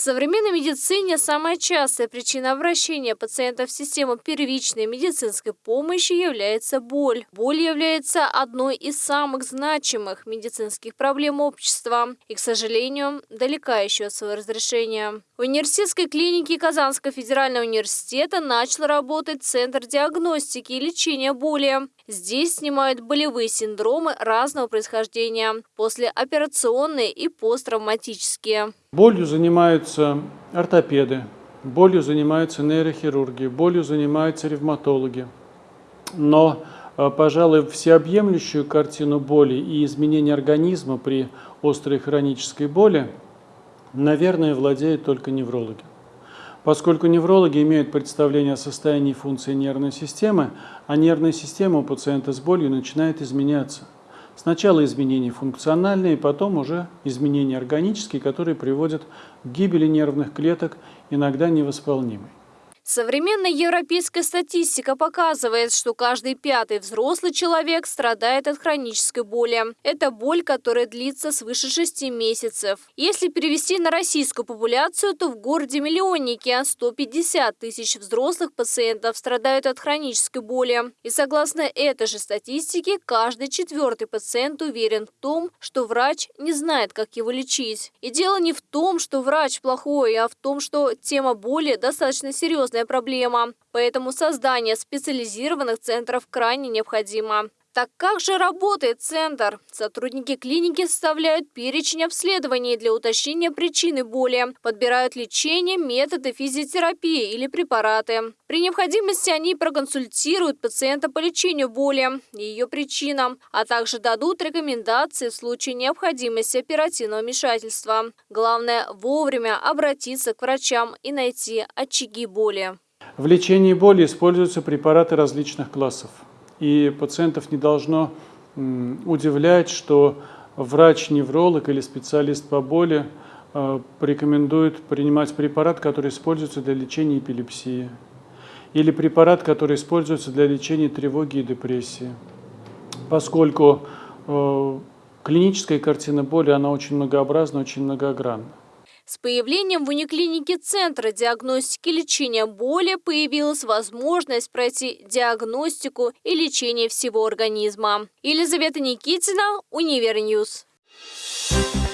В современной медицине самая частая причина обращения пациентов в систему первичной медицинской помощи является боль. Боль является одной из самых значимых медицинских проблем общества и, к сожалению, далека еще от своего разрешения. В университетской клинике Казанского федерального университета начал работать Центр диагностики и лечения боли. Здесь снимают болевые синдромы разного происхождения, послеоперационные и посттравматические. Болью занимаются ортопеды, болью занимаются нейрохирурги, болью занимаются ревматологи. Но, э, пожалуй, всеобъемлющую картину боли и изменения организма при острой хронической боли, наверное, владеют только неврологи. Поскольку неврологи имеют представление о состоянии функции нервной системы, а нервная система у пациента с болью начинает изменяться – Сначала изменения функциональные, потом уже изменения органические, которые приводят к гибели нервных клеток, иногда невосполнимой. Современная европейская статистика показывает, что каждый пятый взрослый человек страдает от хронической боли. Это боль, которая длится свыше 6 месяцев. Если перевести на российскую популяцию, то в городе-миллионнике 150 тысяч взрослых пациентов страдают от хронической боли. И согласно этой же статистике, каждый четвертый пациент уверен в том, что врач не знает, как его лечить. И дело не в том, что врач плохой, а в том, что тема боли достаточно серьезная проблема, поэтому создание специализированных центров крайне необходимо. Так как же работает центр? Сотрудники клиники составляют перечень обследований для уточнения причины боли, подбирают лечение, методы физиотерапии или препараты. При необходимости они проконсультируют пациента по лечению боли и ее причинам, а также дадут рекомендации в случае необходимости оперативного вмешательства. Главное вовремя обратиться к врачам и найти очаги боли. В лечении боли используются препараты различных классов и пациентов не должно удивлять, что врач-невролог или специалист по боли э, порекомендует принимать препарат, который используется для лечения эпилепсии, или препарат, который используется для лечения тревоги и депрессии. Поскольку э, клиническая картина боли, она очень многообразна, очень многогранна. С появлением в униклинике Центра диагностики и лечения боли появилась возможность пройти диагностику и лечение всего организма. Елизавета Никитина, Univer News. Thank you.